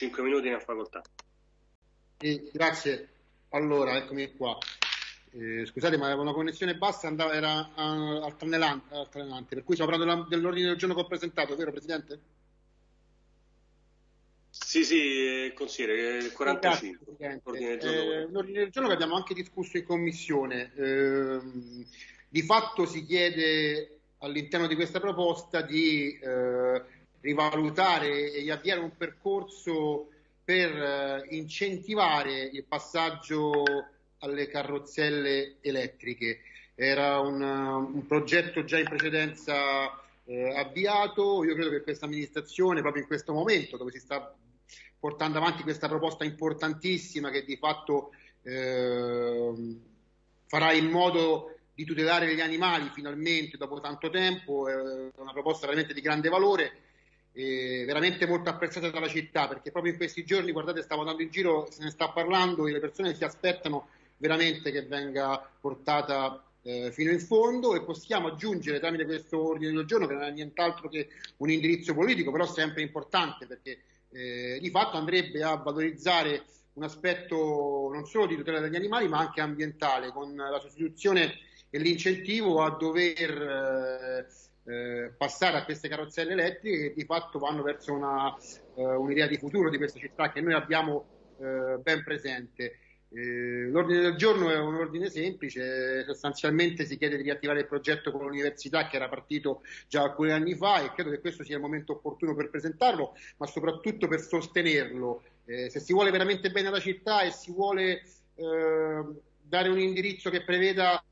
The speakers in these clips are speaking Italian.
5 minuti in facoltà. Eh, grazie. Allora, eccomi qua. Eh, scusate, ma avevo una connessione bassa, andava, era uh, alternante, alternante, per cui stiamo parlando dell'ordine del giorno che ho presentato, vero Presidente? Sì, sì, consigliere, 45. Grazie, ordine del eh, l'ordine del giorno che abbiamo anche discusso in commissione. Eh, di fatto si chiede all'interno di questa proposta di eh, rivalutare e avviare un percorso per eh, incentivare il passaggio alle carrozzelle elettriche. Era un, un progetto già in precedenza eh, avviato, io credo che questa amministrazione, proprio in questo momento dove si sta portando avanti questa proposta importantissima che di fatto eh, farà in modo di tutelare gli animali finalmente dopo tanto tempo, è una proposta veramente di grande valore eh, veramente molto apprezzata dalla città perché proprio in questi giorni, guardate, stavo andando in giro, se ne sta parlando e le persone si aspettano veramente che venga portata eh, fino in fondo e possiamo aggiungere tramite questo ordine del giorno che non è nient'altro che un indirizzo politico, però sempre importante perché eh, di fatto andrebbe a valorizzare un aspetto non solo di tutela degli animali ma anche ambientale con la sostituzione e l'incentivo a dover eh, passare a queste carrozzelle elettriche che di fatto vanno verso una, eh, un'idea di futuro di questa città che noi abbiamo eh, ben presente. Eh, l'ordine del giorno è un ordine semplice, sostanzialmente si chiede di riattivare il progetto con l'università che era partito già alcuni anni fa e credo che questo sia il momento opportuno per presentarlo, ma soprattutto per sostenerlo. Eh, se si vuole veramente bene alla città e si vuole eh, dare un indirizzo che preveda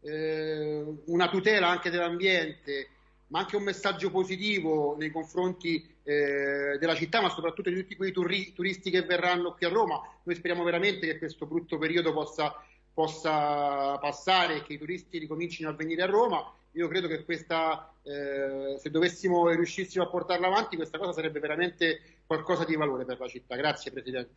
una tutela anche dell'ambiente, ma anche un messaggio positivo nei confronti eh, della città, ma soprattutto di tutti quei turi- turisti che verranno qui a Roma. Noi speriamo veramente che questo brutto periodo possa, possa passare e che i turisti ricomincino a venire a Roma. Io credo che questa, eh, se dovessimo e riuscissimo a portarla avanti, questa cosa sarebbe veramente qualcosa di valore per la città. Grazie Presidente.